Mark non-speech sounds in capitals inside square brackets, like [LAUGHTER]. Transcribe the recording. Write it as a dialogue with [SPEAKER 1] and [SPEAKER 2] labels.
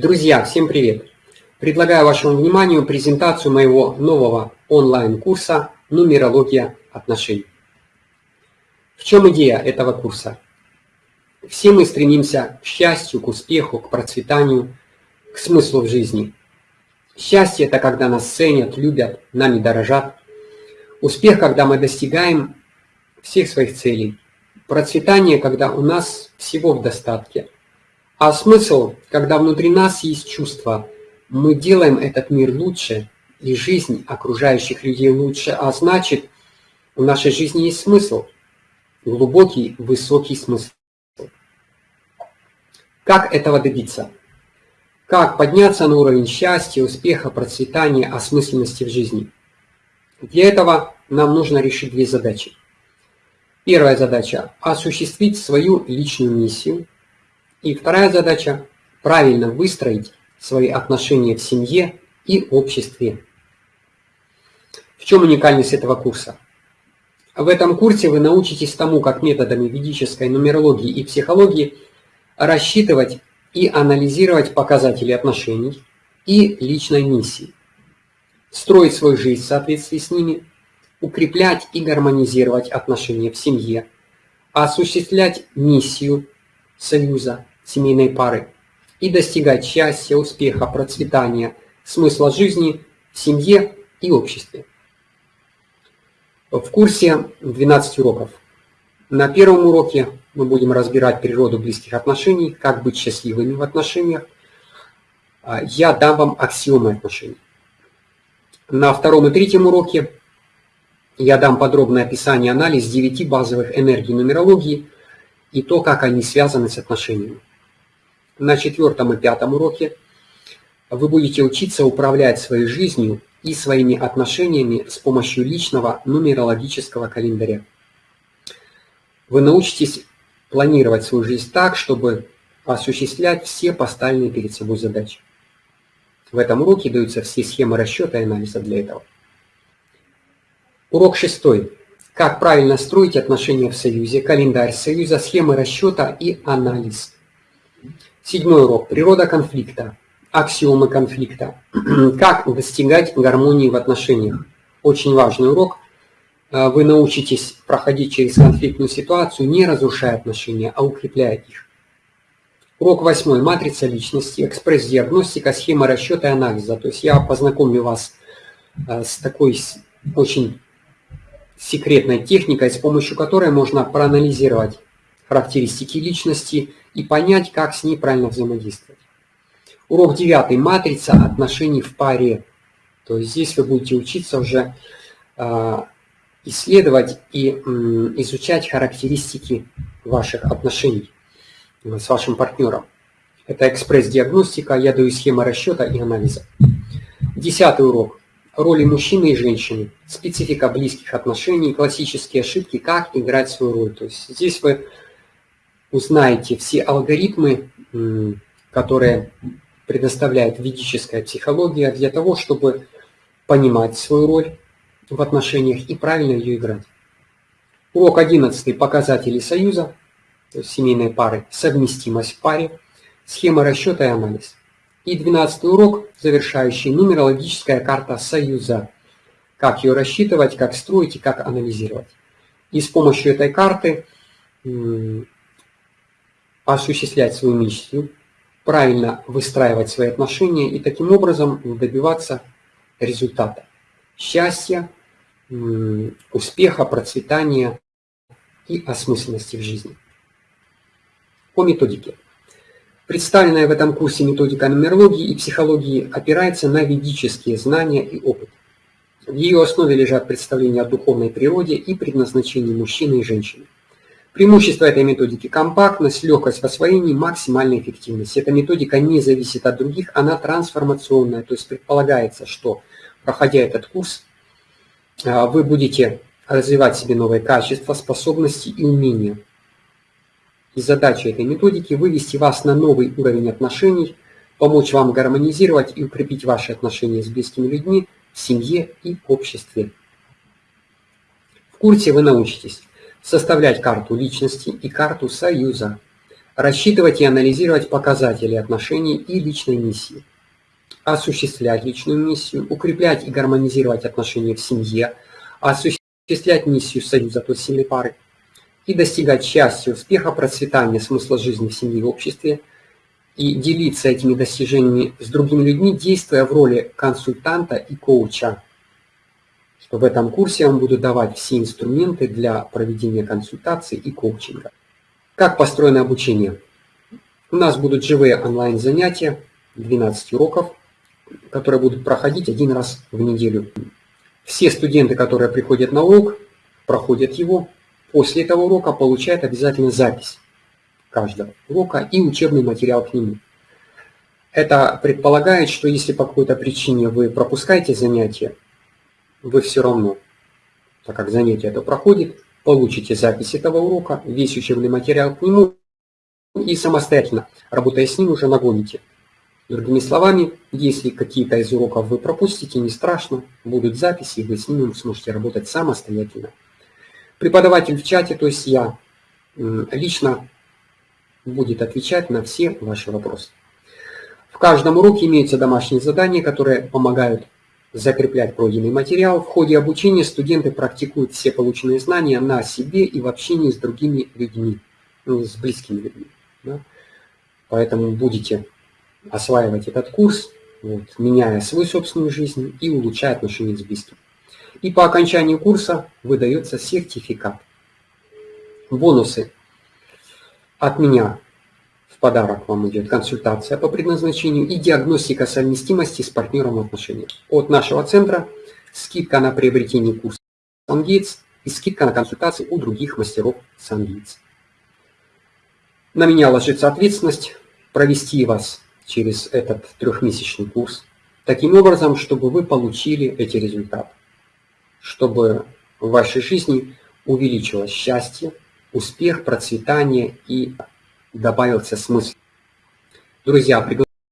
[SPEAKER 1] Друзья, всем привет! Предлагаю вашему вниманию презентацию моего нового онлайн-курса «Нумерология отношений». В чем идея этого курса? Все мы стремимся к счастью, к успеху, к процветанию, к смыслу в жизни. Счастье – это когда нас ценят, любят, нами дорожат. Успех – когда мы достигаем всех своих целей. Процветание – когда у нас всего в достатке – а смысл, когда внутри нас есть чувство, мы делаем этот мир лучше, и жизнь окружающих людей лучше, а значит, в нашей жизни есть смысл, глубокий, высокий смысл. Как этого добиться? Как подняться на уровень счастья, успеха, процветания, осмысленности в жизни? Для этого нам нужно решить две задачи. Первая задача – осуществить свою личную миссию – и вторая задача – правильно выстроить свои отношения в семье и обществе. В чем уникальность этого курса? В этом курсе вы научитесь тому, как методами ведической нумерологии и психологии рассчитывать и анализировать показатели отношений и личной миссии, строить свою жизнь в соответствии с ними, укреплять и гармонизировать отношения в семье, осуществлять миссию союза, семейной пары и достигать счастья, успеха, процветания, смысла жизни в семье и обществе. В курсе 12 уроков. На первом уроке мы будем разбирать природу близких отношений, как быть счастливыми в отношениях. А, я дам вам аксиомы отношений. На втором и третьем уроке я дам подробное описание анализ 9 базовых энергий нумерологии и то, как они связаны с отношениями на четвертом и пятом уроке вы будете учиться управлять своей жизнью и своими отношениями с помощью личного нумерологического календаря. Вы научитесь планировать свою жизнь так, чтобы осуществлять все поставленные перед собой задачи. В этом уроке даются все схемы расчета и анализа для этого. Урок шестой. Как правильно строить отношения в союзе, календарь союза, схемы расчета и анализ – Седьмой урок. Природа конфликта. Аксиомы конфликта. [CLEARS THROAT] Как достигать гармонии в отношениях. Очень важный урок. Э, вы научитесь проходить через конфликтную ситуацию, не разрушая отношения, а укрепляя их. Урок восьмой. Матрица личности, экспресс-диагностика, схема расчета и анализа. То есть я познакомлю вас э, с такой очень секретной техникой, с помощью которой можно проанализировать характеристики личности и понять, как с ней правильно взаимодействовать. Урок 9. Матрица отношений в паре. То есть здесь вы будете учиться уже э, исследовать и э, изучать характеристики ваших отношений с вашим партнером. Это экспресс-диагностика, я даю схемы расчета и анализа. Десятый урок. Роли мужчины и женщины, специфика близких отношений, классические ошибки, как играть свою роль. То есть здесь вы узнаете все алгоритмы, которые предоставляет ведическая психология для того, чтобы понимать свою роль в отношениях и правильно ее играть. Урок 11. Показатели союза, то есть семейной пары, совместимость в паре, схема расчета и анализ. И 12 урок, завершающий нумерологическая карта союза. Как ее рассчитывать, как строить и как анализировать. И с помощью этой карты осуществлять свою миссию, правильно выстраивать свои отношения и таким образом добиваться результата. Счастья, успеха, процветания и осмысленности в жизни. По методике. Представленная в этом курсе методика нумерологии и психологии опирается на ведические знания и опыт. В ее основе лежат представления о духовной природе и предназначении мужчины и женщины. Преимущество этой методики – компактность, легкость в освоении, максимальная эффективность. Эта методика не зависит от других, она трансформационная, то есть предполагается, что, проходя этот курс, а, вы будете развивать себе новые качества, способности и умения. И задача этой методики – вывести вас на новый уровень отношений, помочь вам гармонизировать и укрепить ваши отношения с близкими людьми в семье и обществе. В курсе вы научитесь составлять карту личности и карту союза, рассчитывать и анализировать показатели отношений и личной миссии, осуществлять личную миссию, укреплять и гармонизировать отношения в семье, осуществлять миссию союза той сильной пары и достигать счастья, успеха, процветания, смысла жизни в семье и обществе, и делиться этими достижениями с другими людьми, действуя в роли консультанта и коуча. Что в этом курсе я вам буду давать все инструменты для проведения консультаций и коучинга. Как построено обучение? У нас будут живые онлайн-занятия, 12 уроков, которые будут проходить один раз в неделю. Все студенты, которые приходят на урок, проходят его. После этого урока получают обязательно запись каждого урока и учебный материал к нему. Это предполагает, что если по какой-то причине вы пропускаете занятие, вы все равно, так как занятие это проходит, получите запись этого урока, весь учебный материал к нему и самостоятельно, работая с ним, уже нагоните. Другими словами, если какие-то из уроков вы пропустите, не страшно, будут записи, вы с ними сможете работать самостоятельно. Преподаватель в чате, то есть я, лично будет отвечать на все ваши вопросы. В каждом уроке имеются домашние задания, которые помогают закреплять пройденный материал. В ходе обучения студенты практикуют все полученные знания на себе и в общении с другими людьми, ну, с близкими людьми. Да? Поэтому будете осваивать этот курс, вот, меняя свою собственную жизнь и улучшая отношения с близкими. И по окончании курса выдается сертификат. Бонусы от меня подарок вам идет консультация по предназначению и диагностика совместимости с партнером в отношениях. От нашего центра скидка на приобретение курса SunGates и скидка на консультации у других мастеров SunGates. На меня ложится ответственность провести вас через этот трехмесячный курс таким образом, чтобы вы получили эти результаты, чтобы в вашей жизни увеличилось счастье, успех, процветание и добавился смысл. Друзья, приглашаю